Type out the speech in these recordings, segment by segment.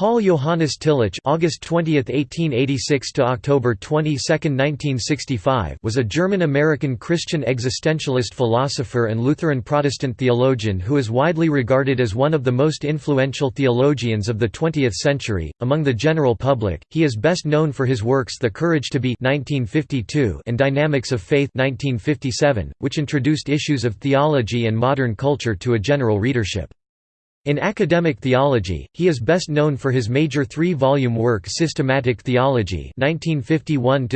Paul Johannes Tillich (August 20, 1886 to October 22, 1965) was a German-American Christian existentialist philosopher and Lutheran Protestant theologian who is widely regarded as one of the most influential theologians of the 20th century. Among the general public, he is best known for his works The Courage to Be (1952) and Dynamics of Faith (1957), which introduced issues of theology and modern culture to a general readership. In academic theology, he is best known for his major three-volume work Systematic Theology 1951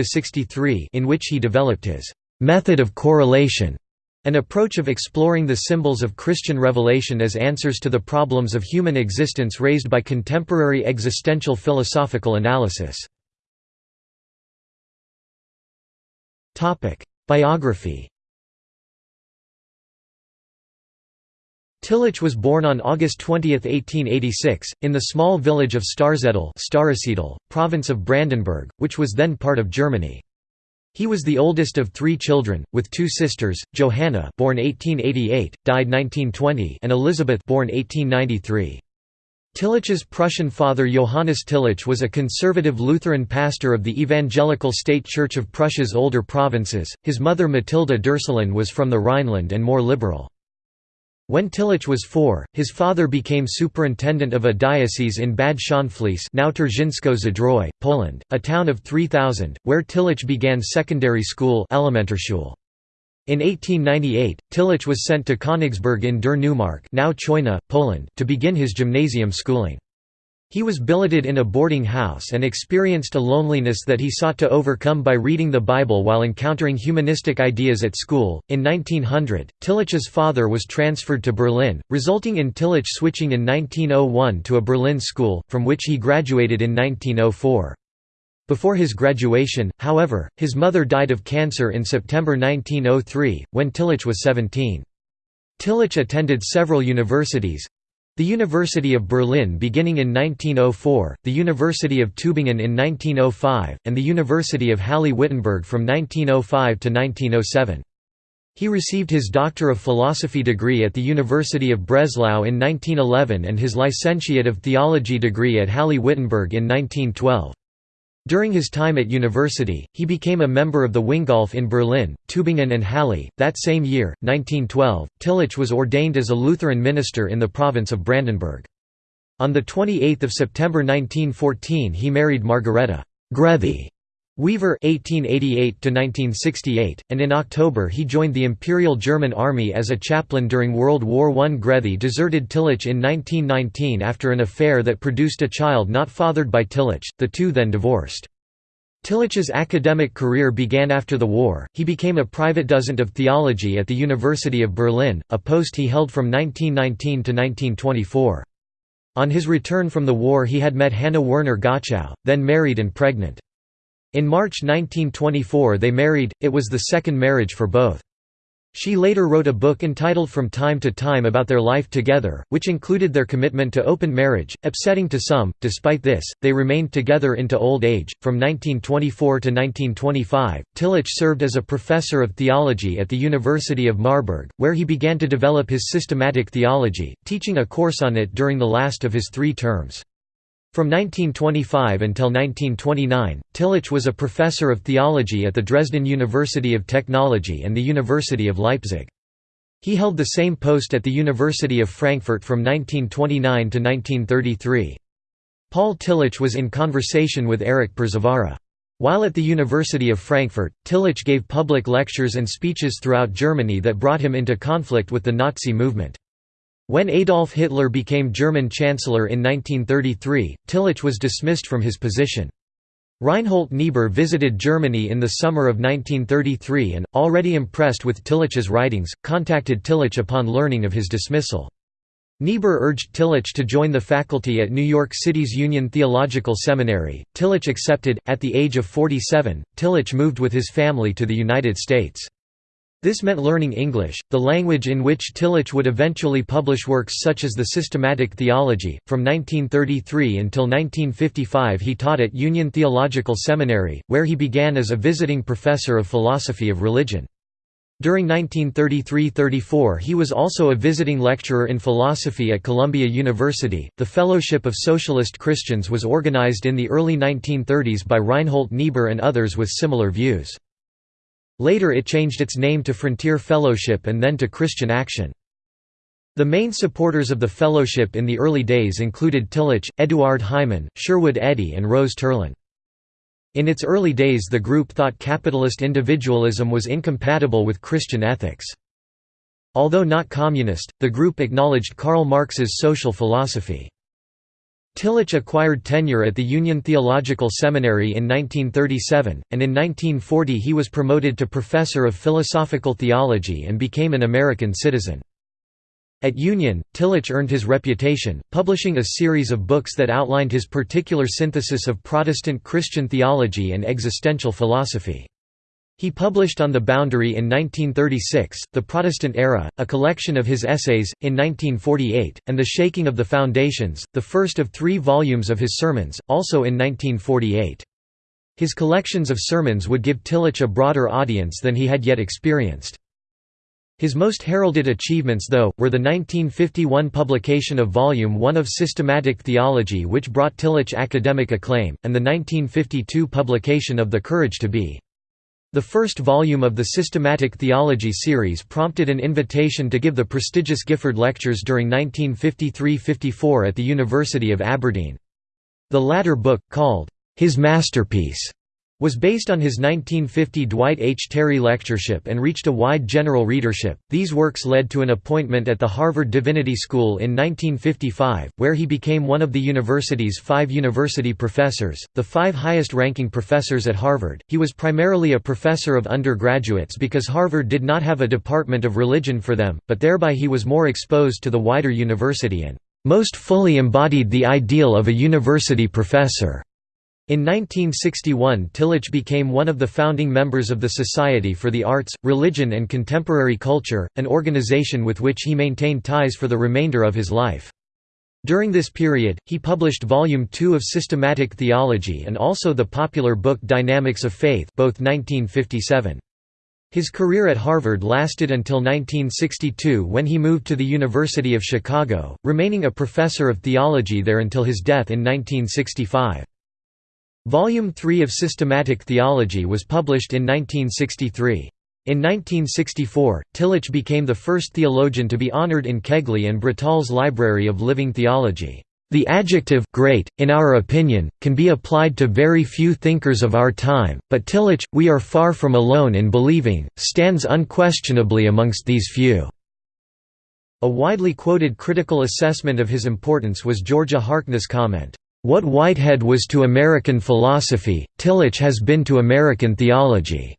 in which he developed his «method of correlation», an approach of exploring the symbols of Christian revelation as answers to the problems of human existence raised by contemporary existential philosophical analysis. Biography Tillich was born on August 20, 1886, in the small village of Starzeddel province of Brandenburg, which was then part of Germany. He was the oldest of three children, with two sisters, Johanna born 1888, died 1920 and Elizabeth born 1893. Tillich's Prussian father Johannes Tillich was a conservative Lutheran pastor of the Evangelical State Church of Prussia's older provinces, his mother Matilda Dürselen was from the Rhineland and more liberal. When Tillich was four, his father became superintendent of a diocese in Bad Schönfließ now Zdrój, Poland, a town of 3,000, where Tillich began secondary school In 1898, Tillich was sent to Königsberg in der Neumark now Chojna, Poland, to begin his gymnasium schooling. He was billeted in a boarding house and experienced a loneliness that he sought to overcome by reading the Bible while encountering humanistic ideas at school. In 1900, Tillich's father was transferred to Berlin, resulting in Tillich switching in 1901 to a Berlin school, from which he graduated in 1904. Before his graduation, however, his mother died of cancer in September 1903, when Tillich was 17. Tillich attended several universities, the University of Berlin beginning in 1904, the University of Tübingen in 1905, and the University of Halle-Wittenberg from 1905 to 1907. He received his Doctor of Philosophy degree at the University of Breslau in 1911 and his Licentiate of Theology degree at Halle-Wittenberg in 1912. During his time at university, he became a member of the Wingolf in Berlin, Tübingen and Halle. That same year, 1912, Tillich was ordained as a Lutheran minister in the province of Brandenburg. On 28 September 1914 he married Margareta Grevy Weaver (1888–1968), and in October he joined the Imperial German Army as a chaplain during World War I. Grevy deserted Tillich in 1919 after an affair that produced a child not fathered by Tillich. The two then divorced. Tillich's academic career began after the war. He became a private docent of theology at the University of Berlin, a post he held from 1919 to 1924. On his return from the war, he had met Hannah Werner Gottschow, then married and pregnant. In March 1924 they married, it was the second marriage for both. She later wrote a book entitled From Time to Time about their life together, which included their commitment to open marriage, upsetting to some. Despite this, they remained together into old age. From 1924 to 1925, Tillich served as a professor of theology at the University of Marburg, where he began to develop his systematic theology, teaching a course on it during the last of his three terms. From 1925 until 1929, Tillich was a professor of theology at the Dresden University of Technology and the University of Leipzig. He held the same post at the University of Frankfurt from 1929 to 1933. Paul Tillich was in conversation with Erich Przywara. While at the University of Frankfurt, Tillich gave public lectures and speeches throughout Germany that brought him into conflict with the Nazi movement. When Adolf Hitler became German Chancellor in 1933, Tillich was dismissed from his position. Reinhold Niebuhr visited Germany in the summer of 1933 and, already impressed with Tillich's writings, contacted Tillich upon learning of his dismissal. Niebuhr urged Tillich to join the faculty at New York City's Union Theological Seminary. Tillich accepted. At the age of 47, Tillich moved with his family to the United States. This meant learning English, the language in which Tillich would eventually publish works such as the Systematic Theology. From 1933 until 1955 he taught at Union Theological Seminary, where he began as a visiting professor of philosophy of religion. During 1933–34 he was also a visiting lecturer in philosophy at Columbia University. The Fellowship of Socialist Christians was organized in the early 1930s by Reinhold Niebuhr and others with similar views. Later it changed its name to Frontier Fellowship and then to Christian Action. The main supporters of the fellowship in the early days included Tillich, Eduard Heimann, Sherwood Eddy and Rose Terlin. In its early days the group thought capitalist individualism was incompatible with Christian ethics. Although not communist, the group acknowledged Karl Marx's social philosophy. Tillich acquired tenure at the Union Theological Seminary in 1937, and in 1940 he was promoted to professor of philosophical theology and became an American citizen. At Union, Tillich earned his reputation, publishing a series of books that outlined his particular synthesis of Protestant Christian theology and existential philosophy. He published On the Boundary in 1936, The Protestant Era, a collection of his essays, in 1948, and The Shaking of the Foundations, the first of three volumes of his sermons, also in 1948. His collections of sermons would give Tillich a broader audience than he had yet experienced. His most heralded achievements though, were the 1951 publication of Volume 1 of Systematic Theology which brought Tillich academic acclaim, and the 1952 publication of The Courage to Be. The first volume of the Systematic Theology series prompted an invitation to give the prestigious Gifford Lectures during 1953–54 at the University of Aberdeen. The latter book, called, "'His Masterpiece' was based on his 1950 Dwight H. Terry lectureship and reached a wide general readership. These works led to an appointment at the Harvard Divinity School in 1955, where he became one of the university's five university professors, the five highest ranking professors at Harvard. He was primarily a professor of undergraduates because Harvard did not have a department of religion for them, but thereby he was more exposed to the wider university and most fully embodied the ideal of a university professor. In 1961 Tillich became one of the founding members of the Society for the Arts, Religion and Contemporary Culture, an organization with which he maintained ties for the remainder of his life. During this period, he published Volume 2 of Systematic Theology and also the popular book Dynamics of Faith both 1957. His career at Harvard lasted until 1962 when he moved to the University of Chicago, remaining a professor of theology there until his death in 1965. Volume 3 of Systematic Theology was published in 1963. In 1964, Tillich became the first theologian to be honored in Kegley and Bretall's Library of Living Theology. The adjective great, in our opinion, can be applied to very few thinkers of our time, but Tillich, we are far from alone in believing, stands unquestionably amongst these few." A widely quoted critical assessment of his importance was Georgia Harkness' comment, what Whitehead was to American philosophy, Tillich has been to American theology.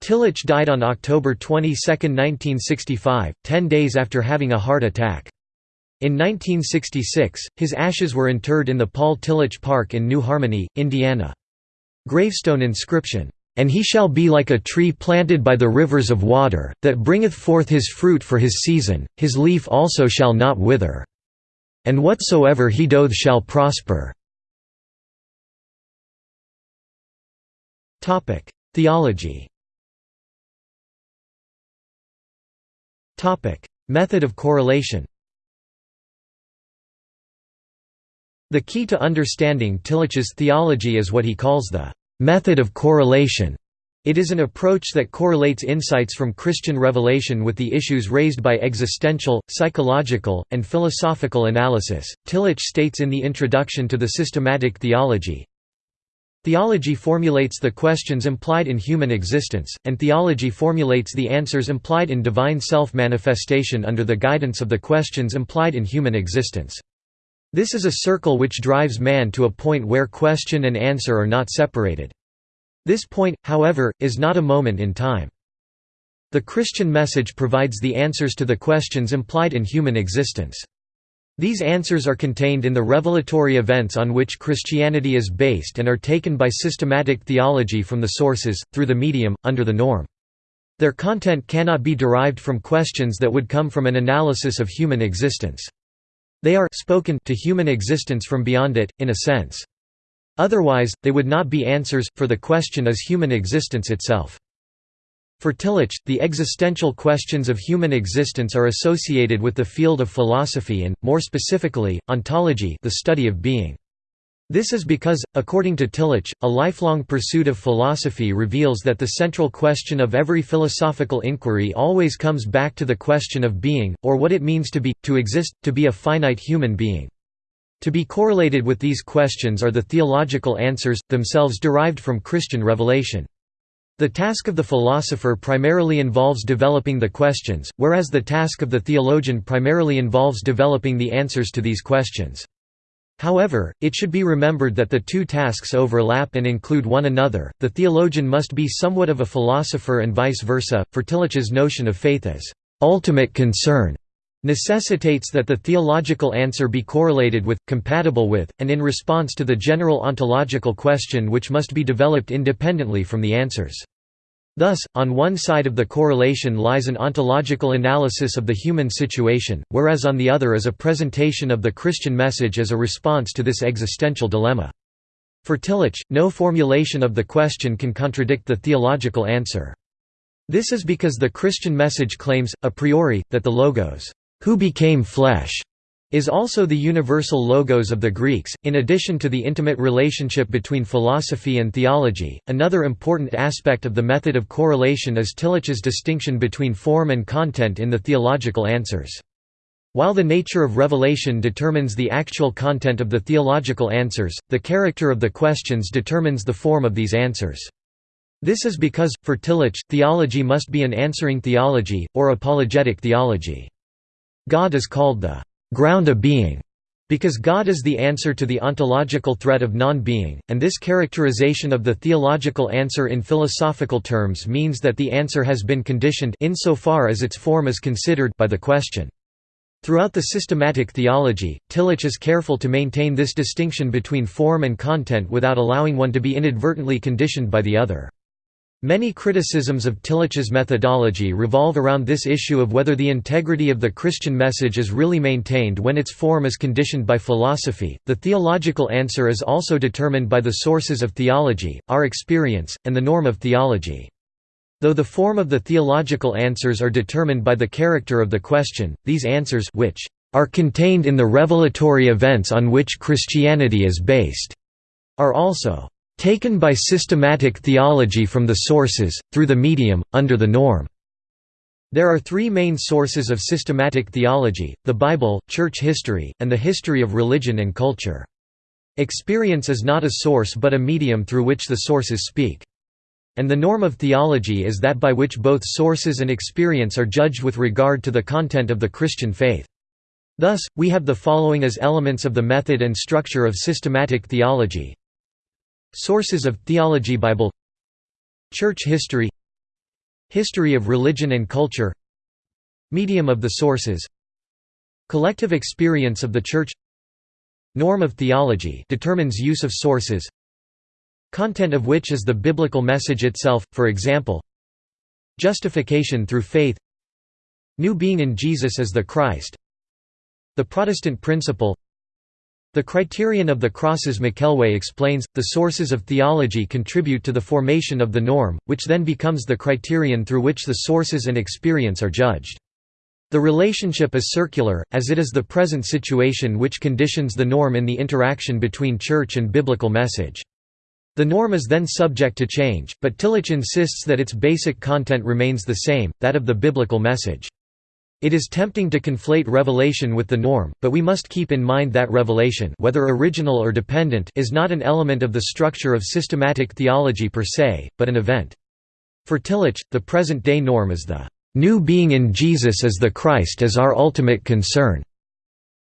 Tillich died on October 22, 1965, ten days after having a heart attack. In 1966, his ashes were interred in the Paul Tillich Park in New Harmony, Indiana. Gravestone inscription, "'And he shall be like a tree planted by the rivers of water, that bringeth forth his fruit for his season, his leaf also shall not wither.' And whatsoever he doth shall prosper. Theology Method of correlation The key to understanding Tillich's theology is what he calls the method of correlation. It is an approach that correlates insights from Christian revelation with the issues raised by existential, psychological, and philosophical analysis. Tillich states in the introduction to the Systematic Theology Theology formulates the questions implied in human existence, and theology formulates the answers implied in divine self manifestation under the guidance of the questions implied in human existence. This is a circle which drives man to a point where question and answer are not separated. This point, however, is not a moment in time. The Christian message provides the answers to the questions implied in human existence. These answers are contained in the revelatory events on which Christianity is based and are taken by systematic theology from the sources, through the medium, under the norm. Their content cannot be derived from questions that would come from an analysis of human existence. They are spoken to human existence from beyond it, in a sense. Otherwise, they would not be answers, for the question is human existence itself. For Tillich, the existential questions of human existence are associated with the field of philosophy and, more specifically, ontology the study of being. This is because, according to Tillich, a lifelong pursuit of philosophy reveals that the central question of every philosophical inquiry always comes back to the question of being, or what it means to be, to exist, to be a finite human being. To be correlated with these questions are the theological answers, themselves derived from Christian revelation. The task of the philosopher primarily involves developing the questions, whereas the task of the theologian primarily involves developing the answers to these questions. However, it should be remembered that the two tasks overlap and include one another. The theologian must be somewhat of a philosopher and vice versa, for Tillich's notion of faith as ultimate concern necessitates that the theological answer be correlated with, compatible with, and in response to the general ontological question which must be developed independently from the answers. Thus, on one side of the correlation lies an ontological analysis of the human situation, whereas on the other is a presentation of the Christian message as a response to this existential dilemma. For Tillich, no formulation of the question can contradict the theological answer. This is because the Christian message claims, a priori, that the Logos who became flesh, is also the universal logos of the Greeks. In addition to the intimate relationship between philosophy and theology, another important aspect of the method of correlation is Tillich's distinction between form and content in the theological answers. While the nature of revelation determines the actual content of the theological answers, the character of the questions determines the form of these answers. This is because, for Tillich, theology must be an answering theology, or apologetic theology. God is called the ground of being because God is the answer to the ontological threat of non-being, and this characterization of the theological answer in philosophical terms means that the answer has been conditioned insofar as its form is considered by the question. Throughout the systematic theology, Tillich is careful to maintain this distinction between form and content without allowing one to be inadvertently conditioned by the other. Many criticisms of Tillich's methodology revolve around this issue of whether the integrity of the Christian message is really maintained when its form is conditioned by philosophy. The theological answer is also determined by the sources of theology, our experience, and the norm of theology. Though the form of the theological answers are determined by the character of the question, these answers which are contained in the revelatory events on which Christianity is based are also taken by systematic theology from the sources, through the medium, under the norm. There are three main sources of systematic theology, the Bible, church history, and the history of religion and culture. Experience is not a source but a medium through which the sources speak. And the norm of theology is that by which both sources and experience are judged with regard to the content of the Christian faith. Thus, we have the following as elements of the method and structure of systematic theology Sources of theology Bible Church history History of religion and culture Medium of the sources Collective experience of the Church Norm of theology determines use of sources. Content of which is the biblical message itself, for example Justification through faith New being in Jesus as the Christ The Protestant principle the criterion of the crosses McKelway explains, the sources of theology contribute to the formation of the norm, which then becomes the criterion through which the sources and experience are judged. The relationship is circular, as it is the present situation which conditions the norm in the interaction between church and biblical message. The norm is then subject to change, but Tillich insists that its basic content remains the same, that of the biblical message. It is tempting to conflate revelation with the norm, but we must keep in mind that revelation whether original or dependent is not an element of the structure of systematic theology per se, but an event. For Tillich, the present-day norm is the new being in Jesus as the Christ as our ultimate concern.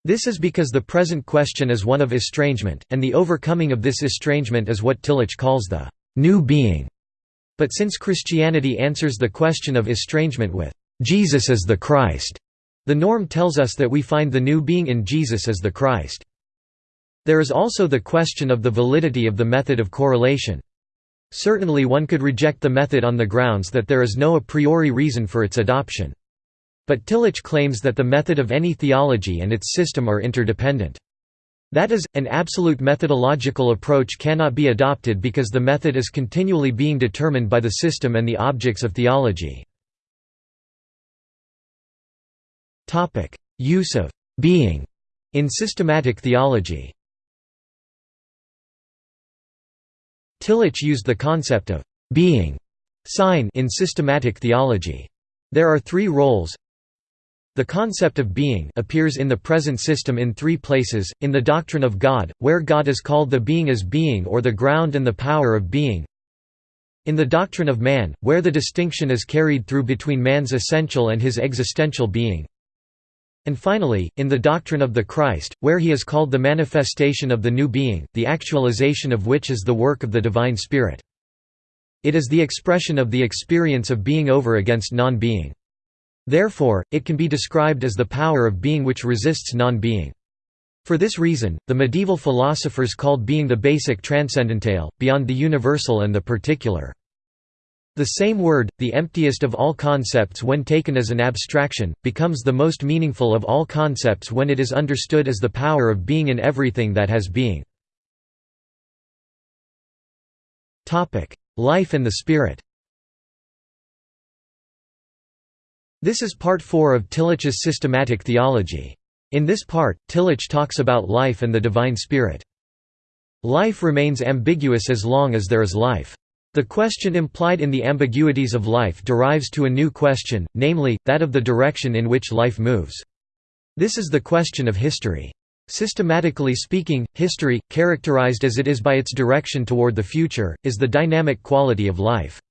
This is because the present question is one of estrangement, and the overcoming of this estrangement is what Tillich calls the new being. But since Christianity answers the question of estrangement with Jesus as the Christ. The norm tells us that we find the new being in Jesus as the Christ. There is also the question of the validity of the method of correlation. Certainly one could reject the method on the grounds that there is no a priori reason for its adoption. But Tillich claims that the method of any theology and its system are interdependent. That is, an absolute methodological approach cannot be adopted because the method is continually being determined by the system and the objects of theology. Use of «being» in systematic theology. Tillich used the concept of «being» Sein in systematic theology. There are three roles. The concept of being appears in the present system in three places, in the doctrine of God, where God is called the being as being or the ground and the power of being. In the doctrine of man, where the distinction is carried through between man's essential and his existential being and finally, in the doctrine of the Christ, where he is called the manifestation of the new being, the actualization of which is the work of the Divine Spirit. It is the expression of the experience of being over against non-being. Therefore, it can be described as the power of being which resists non-being. For this reason, the medieval philosophers called being the basic transcendentale, beyond the universal and the particular. The same word, the emptiest of all concepts when taken as an abstraction, becomes the most meaningful of all concepts when it is understood as the power of being in everything that has being. Life and the spirit This is part 4 of Tillich's systematic theology. In this part, Tillich talks about life and the divine spirit. Life remains ambiguous as long as there is life. The question implied in the ambiguities of life derives to a new question, namely, that of the direction in which life moves. This is the question of history. Systematically speaking, history, characterized as it is by its direction toward the future, is the dynamic quality of life.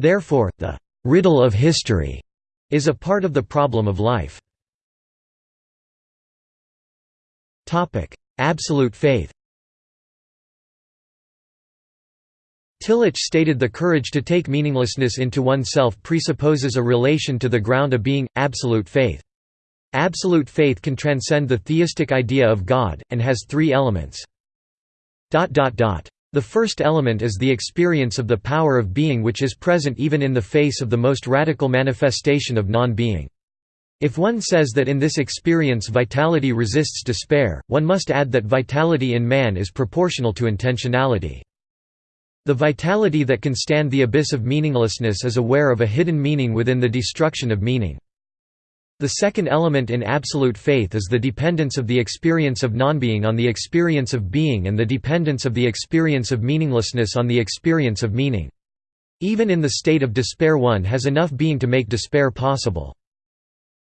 Therefore, the riddle of history is a part of the problem of life. Absolute faith Tillich stated the courage to take meaninglessness into oneself presupposes a relation to the ground of being, absolute faith. Absolute faith can transcend the theistic idea of God, and has three elements. The first element is the experience of the power of being which is present even in the face of the most radical manifestation of non-being. If one says that in this experience vitality resists despair, one must add that vitality in man is proportional to intentionality. The vitality that can stand the abyss of meaninglessness is aware of a hidden meaning within the destruction of meaning. The second element in absolute faith is the dependence of the experience of nonbeing on the experience of being and the dependence of the experience of meaninglessness on the experience of meaning. Even in the state of despair one has enough being to make despair possible.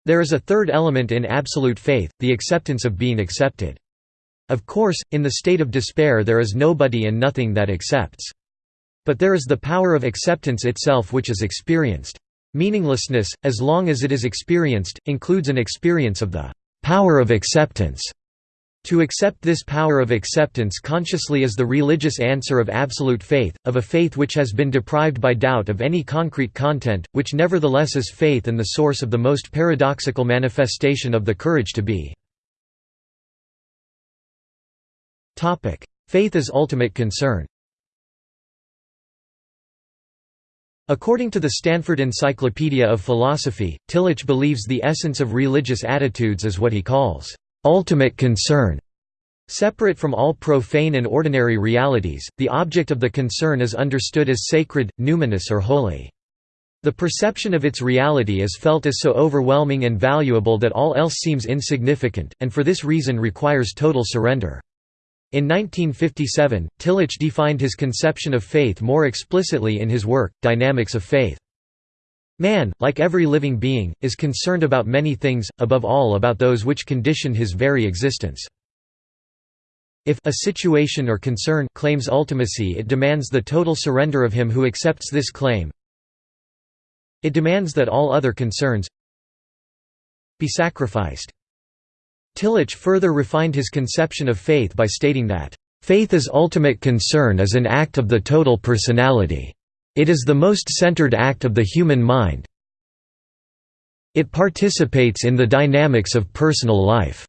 There is a third element in absolute faith, the acceptance of being accepted. Of course, in the state of despair there is nobody and nothing that accepts. But there is the power of acceptance itself which is experienced. Meaninglessness, as long as it is experienced, includes an experience of the power of acceptance. To accept this power of acceptance consciously is the religious answer of absolute faith, of a faith which has been deprived by doubt of any concrete content, which nevertheless is faith and the source of the most paradoxical manifestation of the courage to be. Faith as ultimate concern According to the Stanford Encyclopedia of Philosophy, Tillich believes the essence of religious attitudes is what he calls, "...ultimate concern." Separate from all profane and ordinary realities, the object of the concern is understood as sacred, numinous or holy. The perception of its reality is felt as so overwhelming and valuable that all else seems insignificant, and for this reason requires total surrender. In 1957, Tillich defined his conception of faith more explicitly in his work, Dynamics of Faith. Man, like every living being, is concerned about many things, above all about those which condition his very existence. If a situation or concern claims ultimacy it demands the total surrender of him who accepts this claim. It demands that all other concerns be sacrificed. Tillich further refined his conception of faith by stating that, "...faith ultimate concern is an act of the total personality. It is the most centered act of the human mind. It participates in the dynamics of personal life."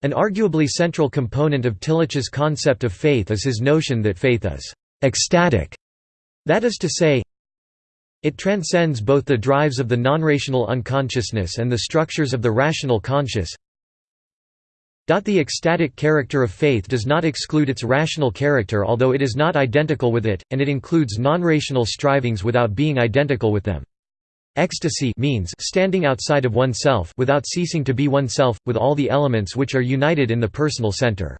An arguably central component of Tillich's concept of faith is his notion that faith is «ecstatic», that is to say, it transcends both the drives of the non-rational unconsciousness and the structures of the rational conscious The ecstatic character of faith does not exclude its rational character although it is not identical with it, and it includes non-rational strivings without being identical with them. Ecstasy means standing outside of oneself without ceasing to be oneself, with all the elements which are united in the personal center.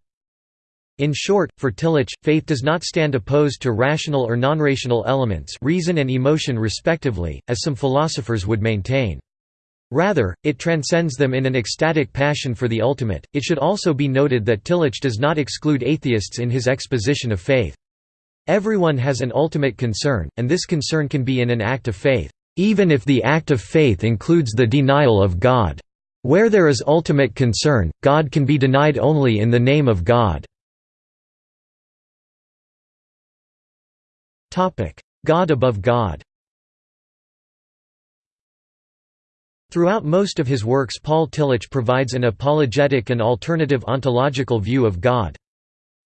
In short, for Tillich, faith does not stand opposed to rational or non-rational elements reason and emotion respectively, as some philosophers would maintain. Rather, it transcends them in an ecstatic passion for the ultimate. It should also be noted that Tillich does not exclude atheists in his exposition of faith. Everyone has an ultimate concern, and this concern can be in an act of faith, even if the act of faith includes the denial of God. Where there is ultimate concern, God can be denied only in the name of God. God above God Throughout most of his works Paul Tillich provides an apologetic and alternative ontological view of God.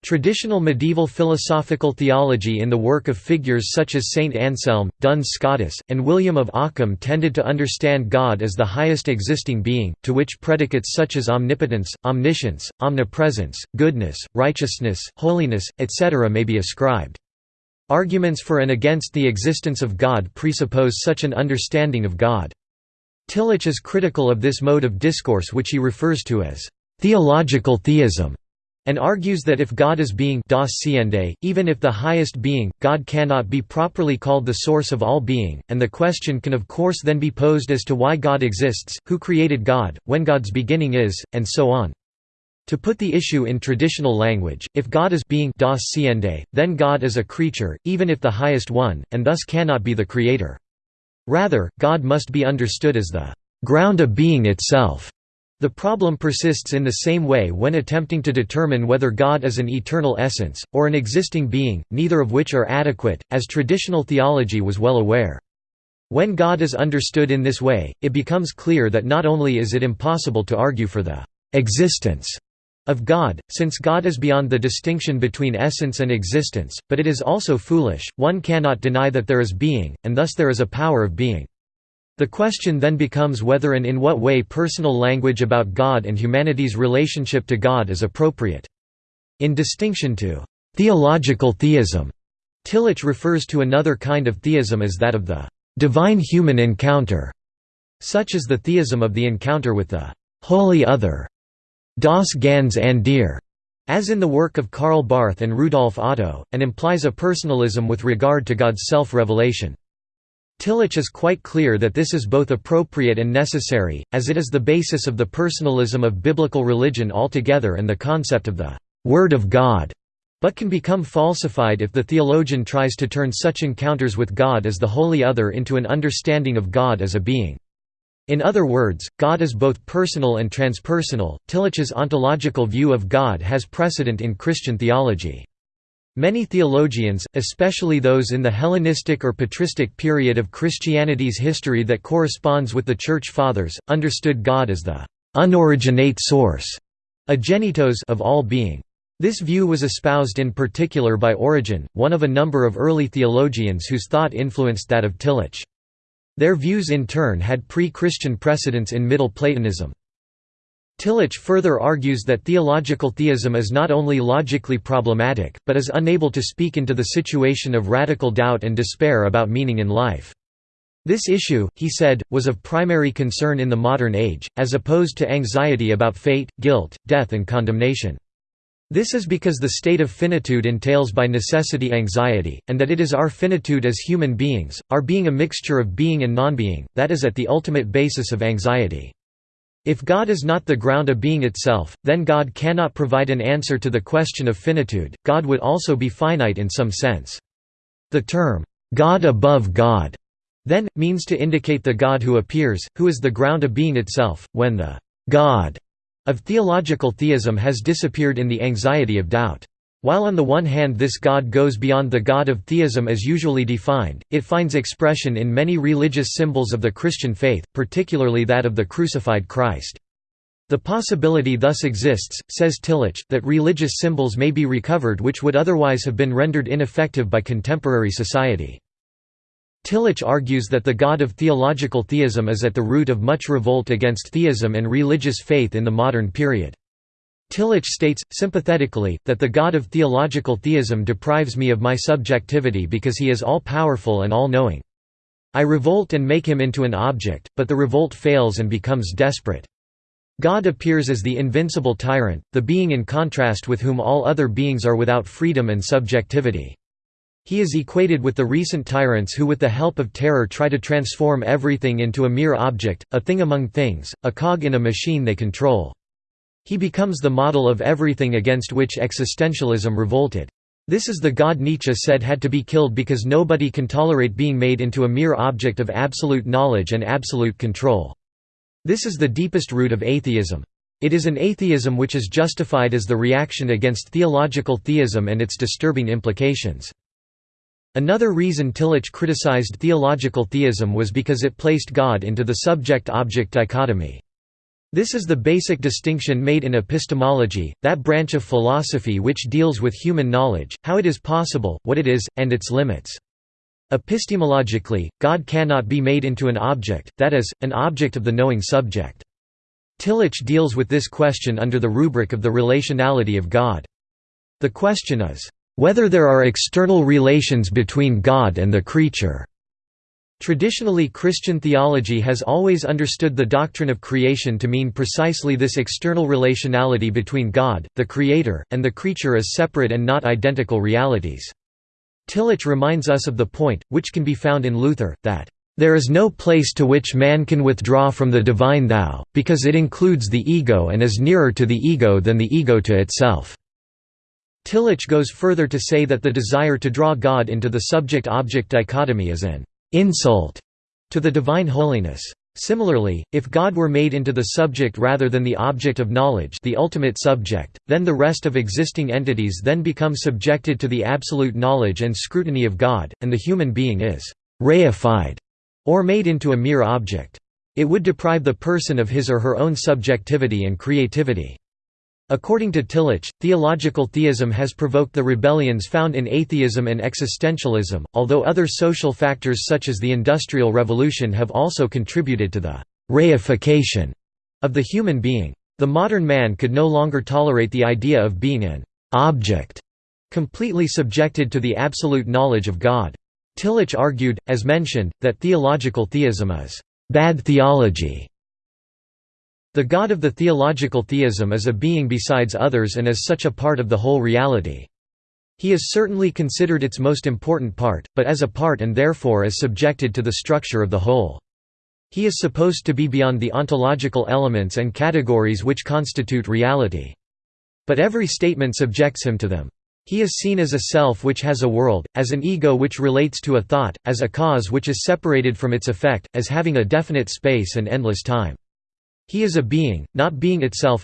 Traditional medieval philosophical theology in the work of figures such as Saint Anselm, Duns Scotus, and William of Ockham tended to understand God as the highest existing being, to which predicates such as omnipotence, omniscience, omnipresence, goodness, righteousness, holiness, etc. may be ascribed. Arguments for and against the existence of God presuppose such an understanding of God. Tillich is critical of this mode of discourse which he refers to as theological theism and argues that if God is being das Seiende, even if the highest being, God cannot be properly called the source of all being, and the question can of course then be posed as to why God exists, who created God, when God's beginning is, and so on. To put the issue in traditional language, if God is being das Seiende, then God is a creature, even if the highest one, and thus cannot be the creator. Rather, God must be understood as the ground of being itself. The problem persists in the same way when attempting to determine whether God is an eternal essence, or an existing being, neither of which are adequate, as traditional theology was well aware. When God is understood in this way, it becomes clear that not only is it impossible to argue for the existence of God, since God is beyond the distinction between essence and existence, but it is also foolish, one cannot deny that there is being, and thus there is a power of being. The question then becomes whether and in what way personal language about God and humanity's relationship to God is appropriate. In distinction to theological theism, Tillich refers to another kind of theism as that of the divine human encounter, such as the theism of the encounter with the holy other Das ganz andere, as in the work of Karl Barth and Rudolf Otto, and implies a personalism with regard to God's self-revelation. Tillich is quite clear that this is both appropriate and necessary, as it is the basis of the personalism of biblical religion altogether and the concept of the «Word of God», but can become falsified if the theologian tries to turn such encounters with God as the holy other into an understanding of God as a being. In other words, God is both personal and transpersonal. Tillich's ontological view of God has precedent in Christian theology. Many theologians, especially those in the Hellenistic or patristic period of Christianity's history that corresponds with the Church Fathers, understood God as the unoriginate source agenitos of all being. This view was espoused in particular by Origen, one of a number of early theologians whose thought influenced that of Tillich. Their views in turn had pre-Christian precedents in Middle Platonism. Tillich further argues that theological theism is not only logically problematic, but is unable to speak into the situation of radical doubt and despair about meaning in life. This issue, he said, was of primary concern in the modern age, as opposed to anxiety about fate, guilt, death and condemnation. This is because the state of finitude entails by necessity anxiety, and that it is our finitude as human beings, our being a mixture of being and non-being, that is at the ultimate basis of anxiety. If God is not the ground of being itself, then God cannot provide an answer to the question of finitude, God would also be finite in some sense. The term, God above God, then, means to indicate the God who appears, who is the ground of being itself, when the God of theological theism has disappeared in the anxiety of doubt. While on the one hand this God goes beyond the God of theism as usually defined, it finds expression in many religious symbols of the Christian faith, particularly that of the crucified Christ. The possibility thus exists, says Tillich, that religious symbols may be recovered which would otherwise have been rendered ineffective by contemporary society. Tillich argues that the God of theological theism is at the root of much revolt against theism and religious faith in the modern period. Tillich states, sympathetically, that the God of theological theism deprives me of my subjectivity because he is all-powerful and all-knowing. I revolt and make him into an object, but the revolt fails and becomes desperate. God appears as the invincible tyrant, the being in contrast with whom all other beings are without freedom and subjectivity. He is equated with the recent tyrants who with the help of terror try to transform everything into a mere object, a thing among things, a cog in a machine they control. He becomes the model of everything against which existentialism revolted. This is the God Nietzsche said had to be killed because nobody can tolerate being made into a mere object of absolute knowledge and absolute control. This is the deepest root of atheism. It is an atheism which is justified as the reaction against theological theism and its disturbing implications. Another reason Tillich criticized theological theism was because it placed God into the subject-object dichotomy. This is the basic distinction made in epistemology, that branch of philosophy which deals with human knowledge, how it is possible, what it is, and its limits. Epistemologically, God cannot be made into an object, that is, an object of the knowing subject. Tillich deals with this question under the rubric of the relationality of God. The question is, whether there are external relations between God and the creature. Traditionally Christian theology has always understood the doctrine of creation to mean precisely this external relationality between God, the Creator, and the creature as separate and not identical realities. Tillich reminds us of the point, which can be found in Luther, that, "...there is no place to which man can withdraw from the divine thou, because it includes the ego and is nearer to the ego than the ego to itself." Tillich goes further to say that the desire to draw God into the subject-object dichotomy is an insult to the divine holiness. Similarly, if God were made into the subject rather than the object of knowledge the ultimate subject, then the rest of existing entities then become subjected to the absolute knowledge and scrutiny of God, and the human being is «reified» or made into a mere object. It would deprive the person of his or her own subjectivity and creativity. According to Tillich, theological theism has provoked the rebellions found in atheism and existentialism, although other social factors such as the Industrial Revolution have also contributed to the «reification» of the human being. The modern man could no longer tolerate the idea of being an «object» completely subjected to the absolute knowledge of God. Tillich argued, as mentioned, that theological theism is «bad theology» The God of the theological theism is a being besides others and is such a part of the whole reality. He is certainly considered its most important part, but as a part and therefore as subjected to the structure of the whole. He is supposed to be beyond the ontological elements and categories which constitute reality. But every statement subjects him to them. He is seen as a self which has a world, as an ego which relates to a thought, as a cause which is separated from its effect, as having a definite space and endless time. He is a being, not being itself.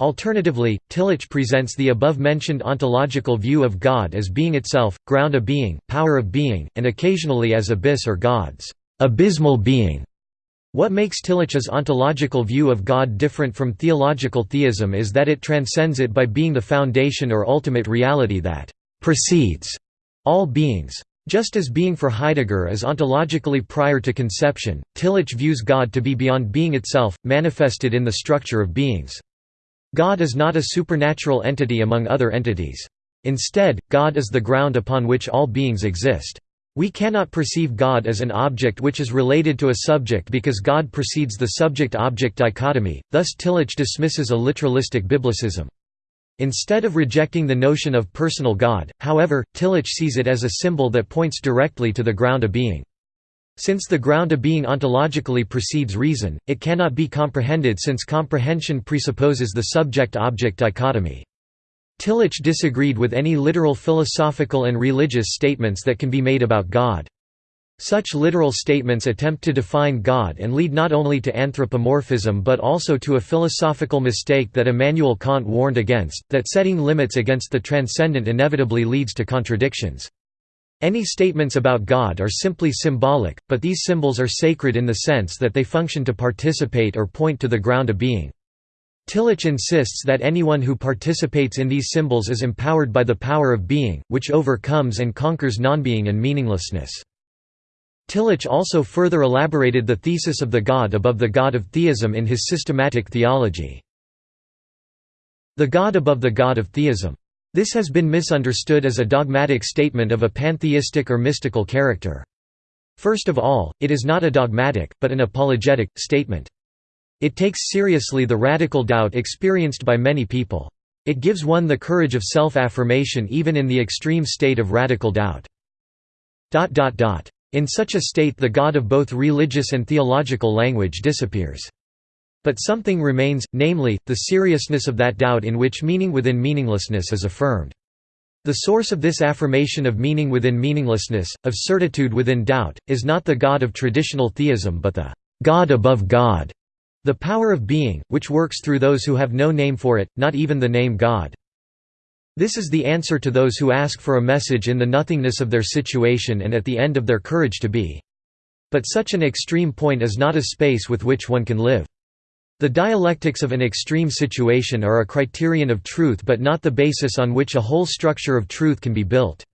Alternatively, Tillich presents the above-mentioned ontological view of God as being itself, ground of being, power of being, and occasionally as abyss or God's abysmal being. What makes Tillich's ontological view of God different from theological theism is that it transcends it by being the foundation or ultimate reality that precedes all beings. Just as being for Heidegger is ontologically prior to conception, Tillich views God to be beyond being itself, manifested in the structure of beings. God is not a supernatural entity among other entities. Instead, God is the ground upon which all beings exist. We cannot perceive God as an object which is related to a subject because God precedes the subject-object dichotomy, thus Tillich dismisses a literalistic biblicism. Instead of rejecting the notion of personal God, however, Tillich sees it as a symbol that points directly to the ground of being. Since the ground of being ontologically precedes reason, it cannot be comprehended since comprehension presupposes the subject-object dichotomy. Tillich disagreed with any literal philosophical and religious statements that can be made about God. Such literal statements attempt to define God and lead not only to anthropomorphism but also to a philosophical mistake that Immanuel Kant warned against, that setting limits against the transcendent inevitably leads to contradictions. Any statements about God are simply symbolic, but these symbols are sacred in the sense that they function to participate or point to the ground of being. Tillich insists that anyone who participates in these symbols is empowered by the power of being, which overcomes and conquers nonbeing and meaninglessness. Tillich also further elaborated the thesis of the God above the God of theism in his systematic theology. the God above the God of theism. This has been misunderstood as a dogmatic statement of a pantheistic or mystical character. First of all, it is not a dogmatic, but an apologetic, statement. It takes seriously the radical doubt experienced by many people. It gives one the courage of self-affirmation even in the extreme state of radical doubt. In such a state the God of both religious and theological language disappears. But something remains, namely, the seriousness of that doubt in which meaning within meaninglessness is affirmed. The source of this affirmation of meaning within meaninglessness, of certitude within doubt, is not the God of traditional theism but the God above God, the power of being, which works through those who have no name for it, not even the name God. This is the answer to those who ask for a message in the nothingness of their situation and at the end of their courage to be. But such an extreme point is not a space with which one can live. The dialectics of an extreme situation are a criterion of truth but not the basis on which a whole structure of truth can be built.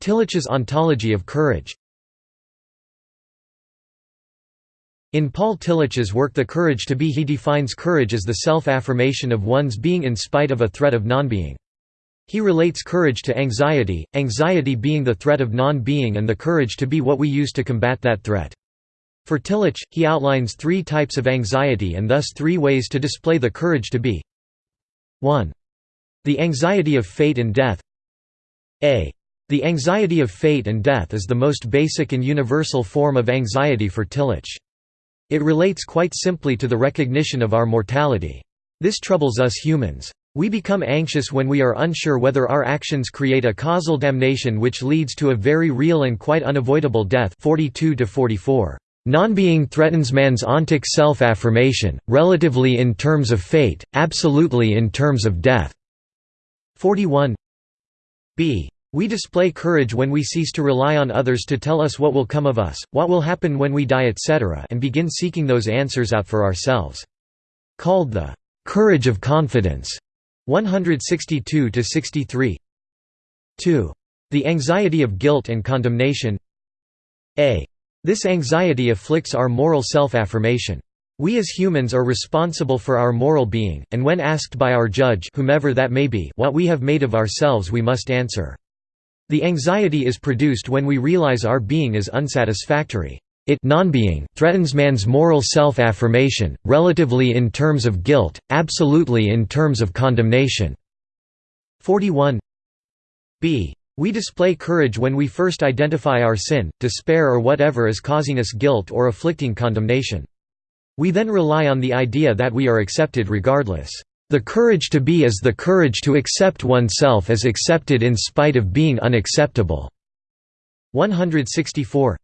Tillich's ontology of courage In Paul Tillich's work The Courage to Be he defines courage as the self-affirmation of one's being in spite of a threat of non-being. He relates courage to anxiety, anxiety being the threat of non-being and the courage to be what we use to combat that threat. For Tillich, he outlines three types of anxiety and thus three ways to display the courage to be 1. The anxiety of fate and death a. The anxiety of fate and death is the most basic and universal form of anxiety for Tillich. It relates quite simply to the recognition of our mortality. This troubles us humans. We become anxious when we are unsure whether our actions create a causal damnation which leads to a very real and quite unavoidable death 42 44. Non-being threatens man's ontic self-affirmation, relatively in terms of fate, absolutely in terms of death. 41 b. We display courage when we cease to rely on others to tell us what will come of us, what will happen when we die etc. and begin seeking those answers out for ourselves. Called the «courage of confidence» 162–63 2. The anxiety of guilt and condemnation a. This anxiety afflicts our moral self-affirmation. We as humans are responsible for our moral being, and when asked by our judge whomever that may be what we have made of ourselves we must answer. The anxiety is produced when we realize our being is unsatisfactory. It threatens man's moral self-affirmation, relatively in terms of guilt, absolutely in terms of condemnation. 41 b. We display courage when we first identify our sin, despair or whatever is causing us guilt or afflicting condemnation. We then rely on the idea that we are accepted regardless. The courage to be is the courage to accept oneself as accepted in spite of being unacceptable. 164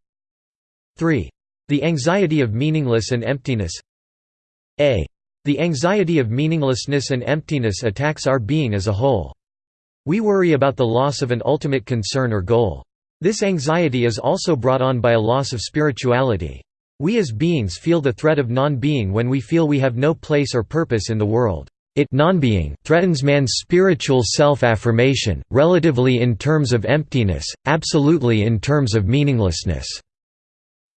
3. The anxiety of meaningless and emptiness a. The anxiety of meaninglessness and emptiness attacks our being as a whole. We worry about the loss of an ultimate concern or goal. This anxiety is also brought on by a loss of spirituality. We as beings feel the threat of non-being when we feel we have no place or purpose in the world. It non-being threatens man's spiritual self-affirmation, relatively in terms of emptiness, absolutely in terms of meaninglessness.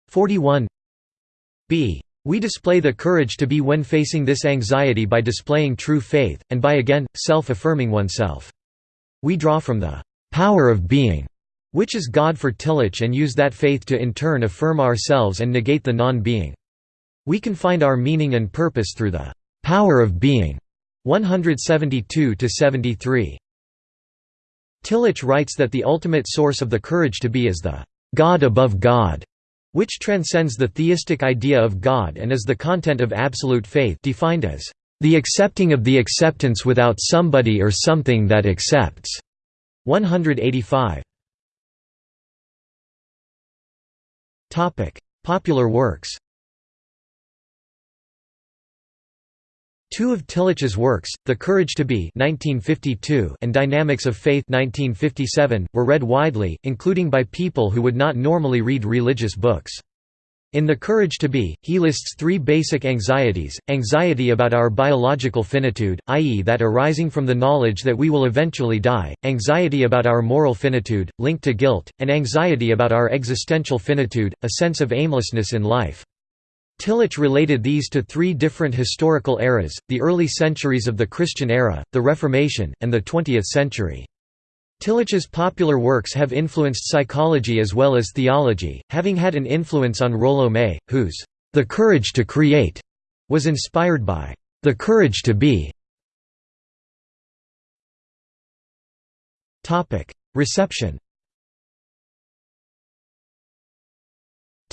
41 b. We display the courage to be when facing this anxiety by displaying true faith, and by again, self-affirming oneself. We draw from the power of being, which is God for Tillich and use that faith to in turn affirm ourselves and negate the non-being. We can find our meaning and purpose through the power of being. 172–73 Tillich writes that the ultimate source of the courage to be is the God above God, which transcends the theistic idea of God and is the content of absolute faith defined as the accepting of the acceptance without somebody or something that accepts. 185. Topic: Popular works. Two of Tillich's works, The Courage to Be (1952) and Dynamics of Faith (1957), were read widely, including by people who would not normally read religious books. In The Courage to Be, he lists three basic anxieties, anxiety about our biological finitude, i.e. that arising from the knowledge that we will eventually die, anxiety about our moral finitude, linked to guilt, and anxiety about our existential finitude, a sense of aimlessness in life. Tillich related these to three different historical eras, the early centuries of the Christian era, the Reformation, and the 20th century. Tillich's popular works have influenced psychology as well as theology, having had an influence on Rollo May, whose The Courage to Create was inspired by The Courage to Be. Reception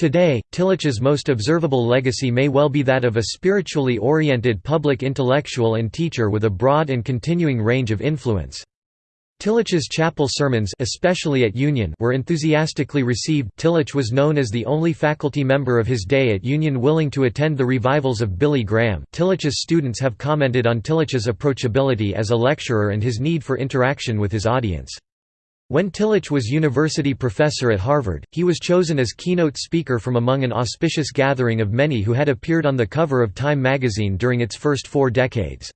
Today, Tillich's most observable legacy may well be that of a spiritually oriented public intellectual and teacher with a broad and continuing range of influence. Tillich's chapel sermons especially at Union were enthusiastically received Tillich was known as the only faculty member of his day at Union willing to attend the revivals of Billy Graham Tillich's students have commented on Tillich's approachability as a lecturer and his need for interaction with his audience. When Tillich was university professor at Harvard, he was chosen as keynote speaker from among an auspicious gathering of many who had appeared on the cover of Time magazine during its first four decades.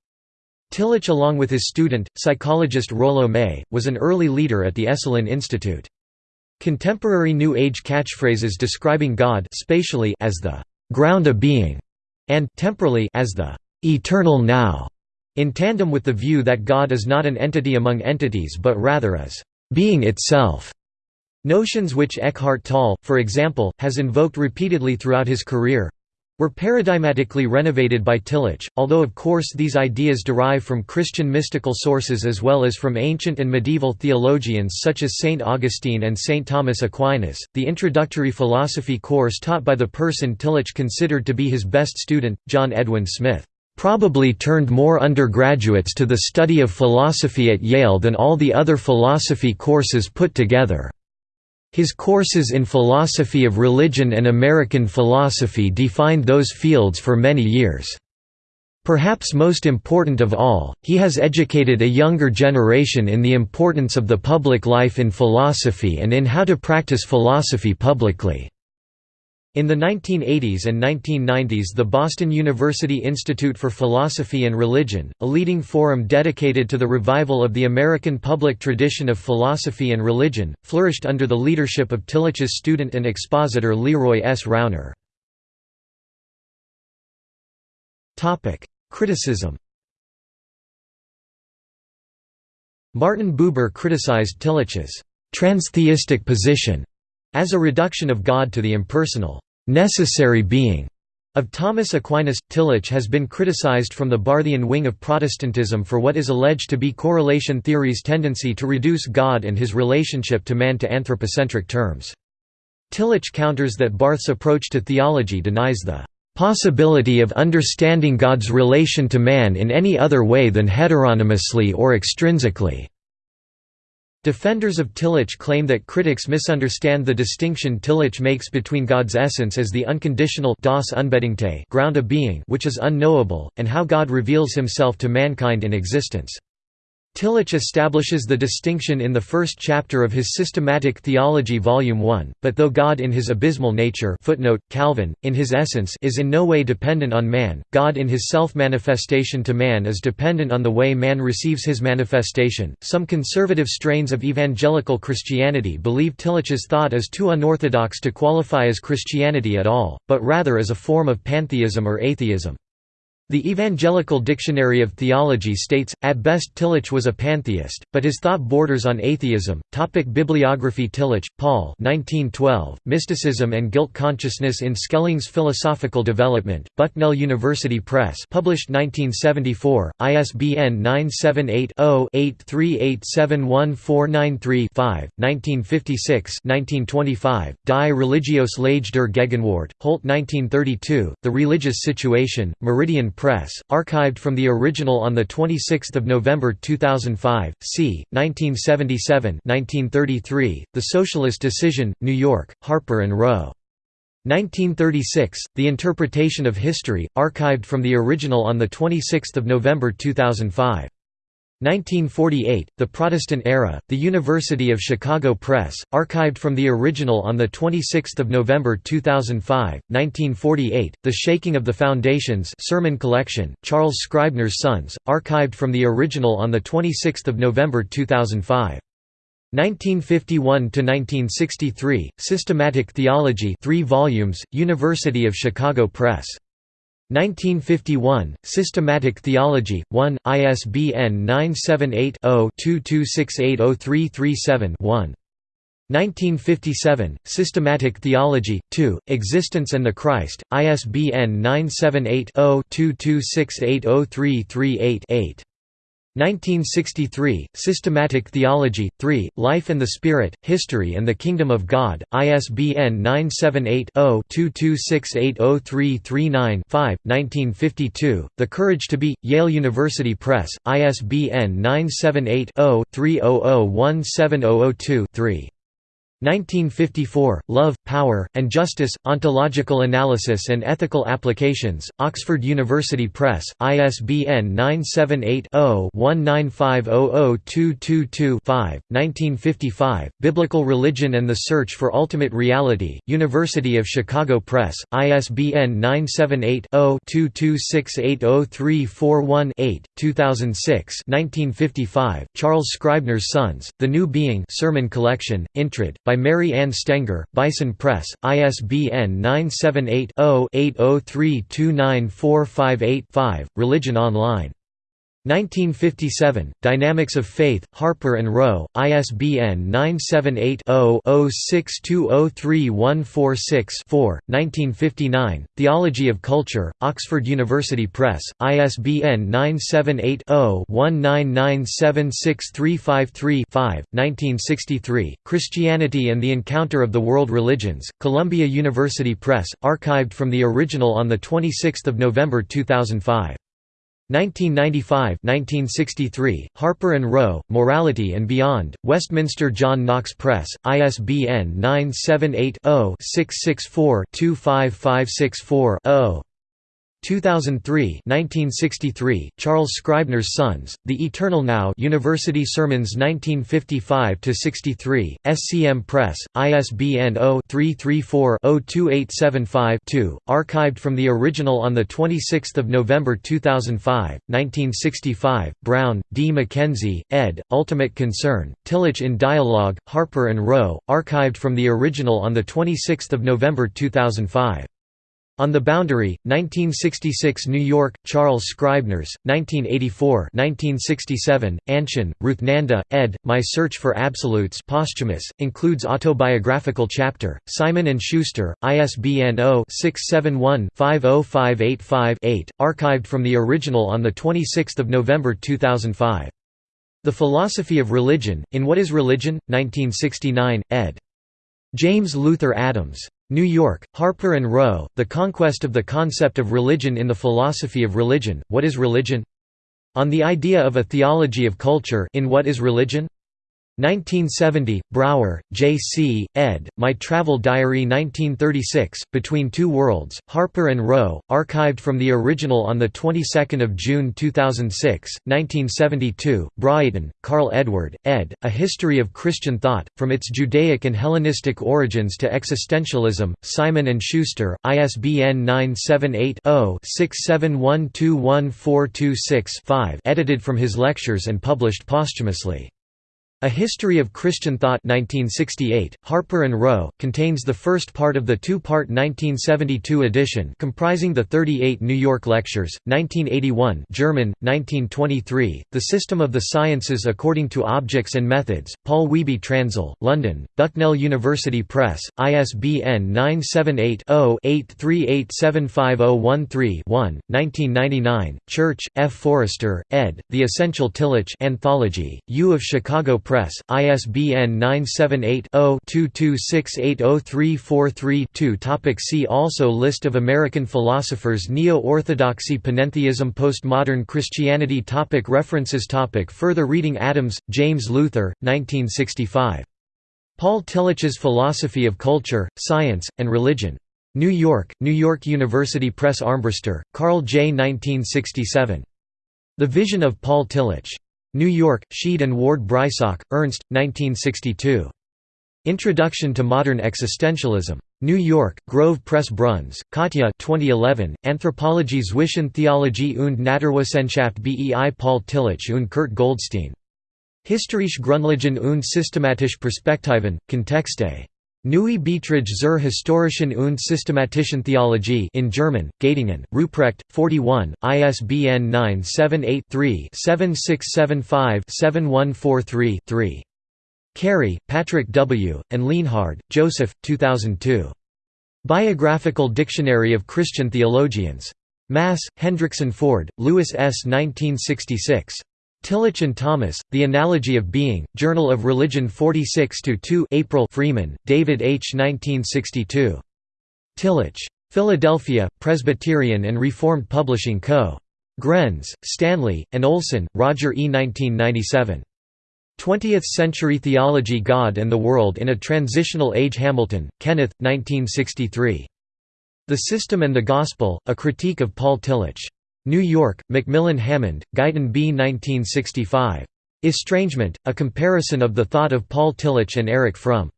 Tillich along with his student, psychologist Rollo May, was an early leader at the Esalen Institute. Contemporary New Age catchphrases describing God spatially as the «ground of being» and temporally as the «eternal now», in tandem with the view that God is not an entity among entities but rather is being itself. Notions which Eckhart Tolle, for example, has invoked repeatedly throughout his career were paradigmatically renovated by Tillich, although of course these ideas derive from Christian mystical sources as well as from ancient and medieval theologians such as St. Augustine and St. Thomas Aquinas. The introductory philosophy course taught by the person Tillich considered to be his best student, John Edwin Smith probably turned more undergraduates to the study of philosophy at Yale than all the other philosophy courses put together. His courses in philosophy of religion and American philosophy defined those fields for many years. Perhaps most important of all, he has educated a younger generation in the importance of the public life in philosophy and in how to practice philosophy publicly. In the 1980s and 1990s the Boston University Institute for Philosophy and Religion, a leading forum dedicated to the revival of the American public tradition of philosophy and religion, flourished under the leadership of Tillich's student and expositor Leroy S. Rouner. Criticism Martin Buber criticized Tillich's «transtheistic position» as a reduction of God to the impersonal necessary being of Thomas Aquinas. Tillich has been criticized from the Barthian wing of Protestantism for what is alleged to be correlation theory's tendency to reduce God and his relationship to man to anthropocentric terms. Tillich counters that Barth's approach to theology denies the possibility of understanding God's relation to man in any other way than heteronomously or extrinsically. Defenders of Tillich claim that critics misunderstand the distinction Tillich makes between God's essence as the unconditional das ground of being which is unknowable, and how God reveals himself to mankind in existence. Tillich establishes the distinction in the first chapter of his Systematic Theology Volume 1, but though God in his abysmal nature footnote, Calvin, in his essence is in no way dependent on man, God in his self-manifestation to man is dependent on the way man receives his manifestation. Some conservative strains of evangelical Christianity believe Tillich's thought is too unorthodox to qualify as Christianity at all, but rather as a form of pantheism or atheism. The Evangelical Dictionary of Theology states, at best Tillich was a pantheist, but his thought borders on atheism. Topic Bibliography Tillich, Paul 1912, Mysticism and Guilt Consciousness in Schelling's Philosophical Development, Bucknell University Press published 1974, ISBN 978-0-838714935, 1956 Die Religios Lage der Gegenwart, Holt 1932, The Religious Situation, Meridian Press, archived from the original on 26 November 2005, c. 1977 1933, The Socialist Decision, New York, Harper & Row. 1936, The Interpretation of History, archived from the original on 26 November 2005. 1948, The Protestant Era, The University of Chicago Press, archived from the original on 26 November 2005, 1948, The Shaking of the Foundations Sermon Collection, Charles Scribner's Sons, archived from the original on 26 November 2005. 1951–1963, Systematic Theology 3 volumes, University of Chicago Press. 1951, Systematic Theology, 1, ISBN 978-0-22680337-1. 1957, Systematic Theology, 2, Existence and the Christ, ISBN 978 0 22680338 8. 1963, Systematic Theology, 3, Life and the Spirit, History and the Kingdom of God, ISBN 978-0-22680339-5, 1952, The Courage to Be, Yale University Press, ISBN 978 0 300 17002 1954, Love, Power, and Justice, Ontological Analysis and Ethical Applications, Oxford University Press, ISBN 978-0-19500222-5, 1955, Biblical Religion and the Search for Ultimate Reality, University of Chicago Press, ISBN 978-0-22680341-8, 2006 1955, Charles Scribner's Sons, The New Being Sermon Collection, Intrad, by Mary Ann Stenger, Bison Press, ISBN 978-0-803-29458-5, Religion Online 1957, Dynamics of Faith, Harper and Row, ISBN 978-0-06203146-4, 1959, Theology of Culture, Oxford University Press, ISBN 978-0-19976353-5, 1963, Christianity and the Encounter of the World Religions, Columbia University Press, archived from the original on 26 November 2005. 1995–1963, Harper and Row, Morality and Beyond, Westminster John Knox Press, ISBN 978-0-664-25564-0. 2003 1963, Charles Scribner's Sons, The Eternal Now University Sermons 1955–63, SCM Press, ISBN 0-334-02875-2, archived from the original on 26 November 2005, 1965, Brown, D. McKenzie, ed., Ultimate Concern, Tillich in Dialogue, Harper and Row, archived from the original on 26 November 2005. On the Boundary, 1966 New York, Charles Scribners, 1984 1967, Anshen, Ruthnanda, ed., My Search for Absolutes posthumous, includes autobiographical chapter, Simon & Schuster, ISBN 0-671-50585-8, archived from the original on 26 November 2005. The Philosophy of Religion, In What is Religion? 1969, ed. James Luther Adams. New York, Harper and Row, The Conquest of the Concept of Religion in the Philosophy of Religion, What is Religion? On the Idea of a Theology of Culture in What is Religion? 1970, Brauer, J. C., ed., My Travel Diary 1936, Between Two Worlds, Harper & Row, archived from the original on the 22nd of June 2006, 1972, Braaten, Carl Edward, ed., A History of Christian Thought, From Its Judaic and Hellenistic Origins to Existentialism, Simon & Schuster, ISBN 978-0-671214226-5 edited from his lectures and published posthumously. A History of Christian Thought 1968, Harper and Row, contains the first part of the two-part 1972 edition comprising the 38 New York lectures, 1981 German, 1923, The System of the Sciences According to Objects and Methods, Paul Wiebe Transl, London, Bucknell University Press, ISBN 978-0-8387513-1, 1999, Church, F. Forrester, ed., The Essential Tillich Anthology, U of Chicago Press, ISBN 978-0-22680343-2 Topic See also List of American philosophers Neo-Orthodoxy Panentheism Postmodern Christianity topic References topic Further reading Adams, James Luther, 1965. Paul Tillich's Philosophy of Culture, Science, and Religion. New York, New York University Press Armbruster, Carl J. 1967. The Vision of Paul Tillich. New York, Sheed and Ward Breisach, Ernst, 1962. Introduction to Modern Existentialism. New York, Grove Press Bruns, Katja 2011, Anthropologie zwischen Theologie und Naturwissenschaft bei Paul Tillich und Kurt Goldstein. Historische Grundlagen und systematische Perspektiven, Kontexte. Neue Beiträge zur historischen und systematischen Theologie in German, Göttingen, Ruprecht, 41, ISBN 978-3-7675-7143-3. Carey, Patrick W., and Lienhard, Joseph, 2002. Biographical Dictionary of Christian Theologians. Mass, Hendrickson Ford, Lewis S. 1966. Tillich and Thomas, The Analogy of Being, Journal of Religion 46–2 April Freeman, David H. 1962. Tillich. Philadelphia, Presbyterian and Reformed Publishing Co. Grenz, Stanley, and Olson, Roger E. 1997. 20th-Century Theology God and the World in a Transitional Age Hamilton, Kenneth, 1963. The System and the Gospel, A Critique of Paul Tillich. New York, Macmillan Hammond, Guyton B. 1965. Estrangement, A Comparison of the Thought of Paul Tillich and Erich Fromm.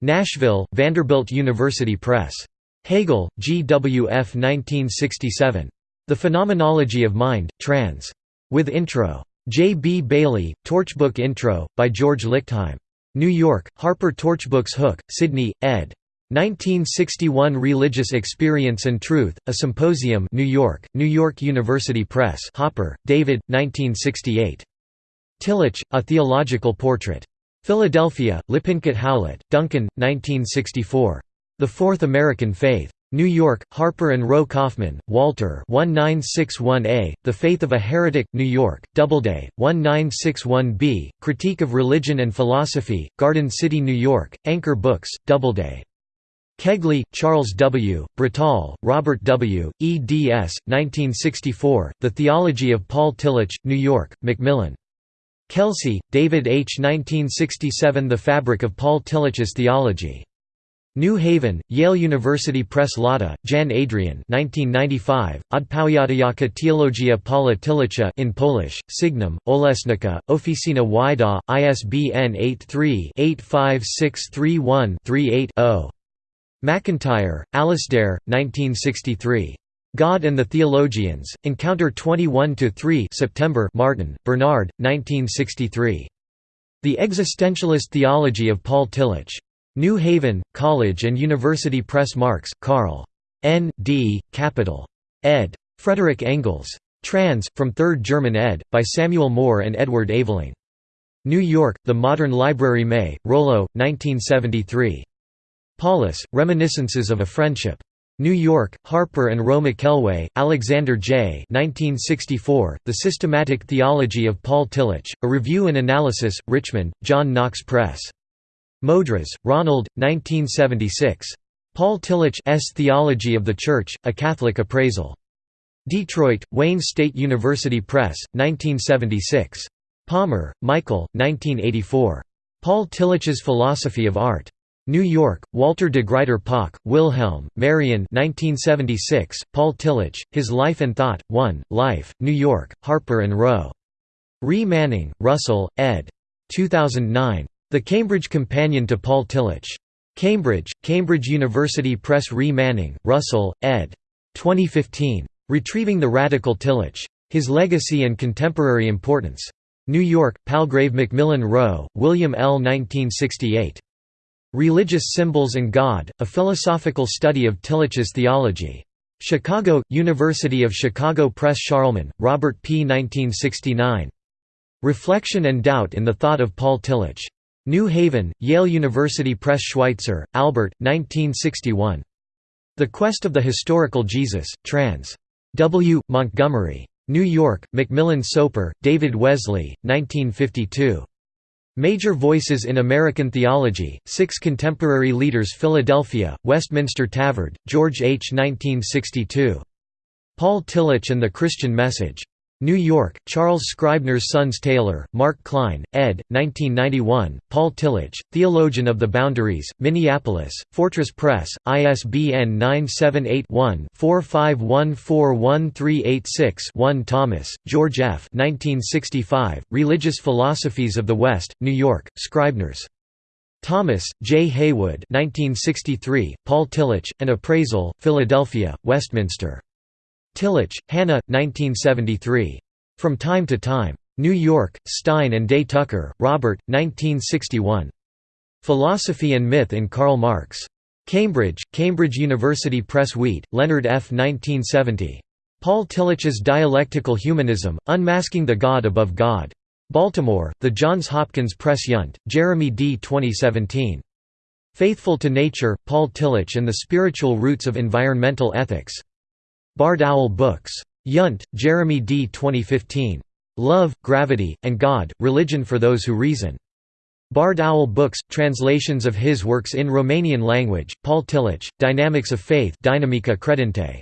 Nashville, Vanderbilt University Press. Hegel, G. W. F. 1967. The Phenomenology of Mind, trans. With intro. J. B. Baillie, Torchbook Intro, by George Lichtheim. New York, Harper Torchbooks Hook, Sydney, ed. 1961 Religious Experience and Truth, A Symposium New York, New York University Press Hopper, David, 1968. Tillich, A Theological Portrait. Philadelphia, Lippincott Howlett, Duncan, 1964. The Fourth American Faith. New York, Harper and Row Kaufman, Walter 1961a, The Faith of a Heretic, New York, Doubleday, 1961b, Critique of Religion and Philosophy, Garden City, New York, Anchor Books, Doubleday. Kegley, Charles W., Bretall, Robert W., eds. 1964, The Theology of Paul Tillich, New York, Macmillan. Kelsey, David H. 1967 The Fabric of Paul Tillich's Theology. New Haven, Yale University Press Lata, Jan Adrian 1995, Odpowiadająca teologia Paula Tillicha in Polish, Signum, Olesnica, Oficina Wida, ISBN 83-85631-38-0. MacIntyre, Alasdair, 1963. God and the Theologians, Encounter 21–3 September Martin, Bernard, 1963. The Existentialist Theology of Paul Tillich. New Haven, College and University Press Marx, Karl. N. D., Capital. ed. Frederick Engels. Trans, from 3rd German ed., by Samuel Moore and Edward Aveling. New York, The Modern Library May, Rollo, 1973. Paulus, Reminiscences of a Friendship. New York, Harper and Row McElway, Alexander J. 1964, The Systematic Theology of Paul Tillich, A Review and Analysis, Richmond, John Knox Press. Modras, Ronald, 1976. Paul Tillich's Theology of the Church, A Catholic Appraisal. Detroit, Wayne State University Press, 1976. Palmer, Michael, 1984. Paul Tillich's Philosophy of Art. New York, Walter de Gruyter Pauck, Wilhelm, Marion 1976, Paul Tillich, His Life and Thought, 1, Life, New York, Harper & Row. Re Manning, Russell, ed. 2009. The Cambridge Companion to Paul Tillich. Cambridge, Cambridge University Press Re Manning, Russell, ed. 2015. Retrieving the Radical Tillich. His Legacy and Contemporary Importance. New York, Palgrave Macmillan Rowe, William L. 1968. Religious Symbols and God, A Philosophical Study of Tillich's Theology. Chicago, University of Chicago Press Scharlemann, Robert P. 1969. Reflection and Doubt in the Thought of Paul Tillich. New Haven, Yale University Press Schweitzer, Albert, 1961. The Quest of the Historical Jesus, trans. W. Montgomery. New York, Macmillan Soper, David Wesley, 1952. Major Voices in American Theology, Six Contemporary Leaders Philadelphia, Westminster Tavard, George H. 1962. Paul Tillich and the Christian Message. New York, Charles Scribner's Sons Taylor, Mark Kline, ed. 1991, Paul Tillich, Theologian of the Boundaries, Minneapolis, Fortress Press, ISBN 978-1-4514136-1 Thomas, George F. 1965, Religious Philosophies of the West, New York, Scribner's. Thomas, J. Heywood 1963, Paul Tillich, An Appraisal, Philadelphia, Westminster. Tillich, Hannah, 1973. From Time to Time. New York, Stein and Day Tucker, Robert, 1961. Philosophy and Myth in Karl Marx. Cambridge, Cambridge University Press Wheat, Leonard F. 1970. Paul Tillich's Dialectical Humanism, Unmasking the God Above God. Baltimore, The Johns Hopkins Press Yount, Jeremy D. 2017. Faithful to Nature, Paul Tillich and the Spiritual Roots of Environmental Ethics. Barred Owl Books. Yount, Jeremy D. 2015. Love, Gravity, and God, Religion for Those Who Reason. Barred Owl Books, translations of his works in Romanian language, Paul Tillich, Dynamics of Faith Dynamica Credente.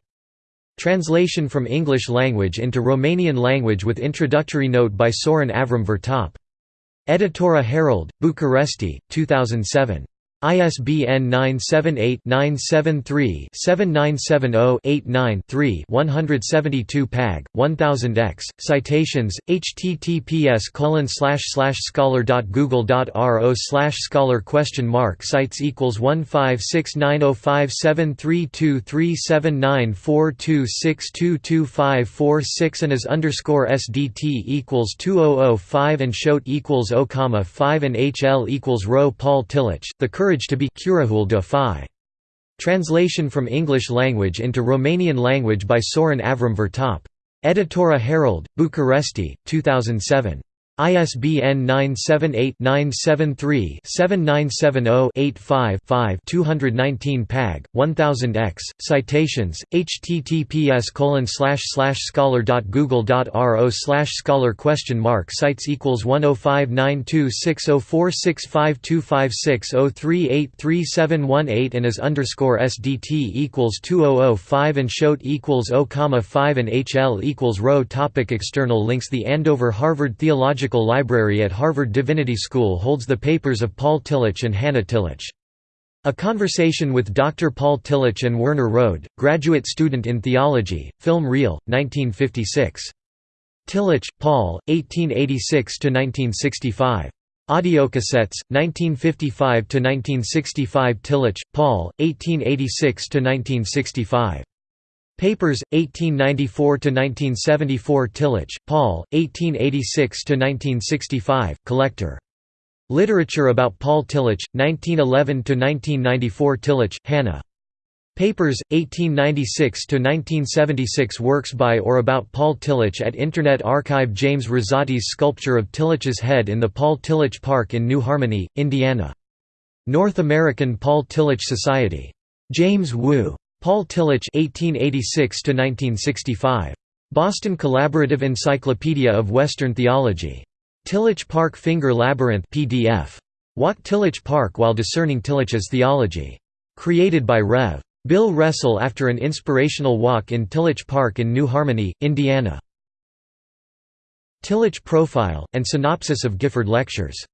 Translation from English language into Romanian language with introductory note by Sorin Avram Vertop. Editora Herald, Bucharesti, 2007. ISBN 978-973-7970-89-3 172 pag, 1000x, citations, https scholar.google.ro scholar question mark Sites equals 156905732379426225546 and as underscore SDT equals 2005 and Schote equals O, 5 and HL equals Rho Paul Tillich, The Courage To be Curajul de Fi. Translation from English language into Romanian language by Sorin Avram Vertop. Editora Herald, Bucharesti, 2007. ISBN 978-973-7970-85-5 219 pag, 1000x, citations, https scholar.google.ro scholar question mark Sites equals 105926046525603837118 and as underscore sdt equals 2005 and Schote equals O, 5 and HL equals topic External links The Andover Harvard Theological Theological Library at Harvard Divinity School holds the papers of Paul Tillich and Hannah Tillich. A Conversation with Dr. Paul Tillich and Werner Rode, graduate student in theology, film reel, 1956. Tillich, Paul, 1886–1965. Audiocassettes, 1955–1965 Tillich, Paul, 1886–1965. Papers, 1894–1974 Tillich, Paul, 1886–1965, Collector. Literature about Paul Tillich, 1911–1994 Tillich, Hannah. Papers, 1896–1976 Works by or about Paul Tillich at Internet Archive James Rosati's sculpture of Tillich's head in the Paul Tillich Park in New Harmony, Indiana. North American Paul Tillich Society. James Wu. Paul Tillich (1886–1965). Boston Collaborative Encyclopedia of Western Theology. Tillich Park Finger Labyrinth PDF. Walk Tillich Park while discerning Tillich's theology. Created by Rev. Bill Russell after an inspirational walk in Tillich Park in New Harmony, Indiana. Tillich Profile, and Synopsis of Gifford Lectures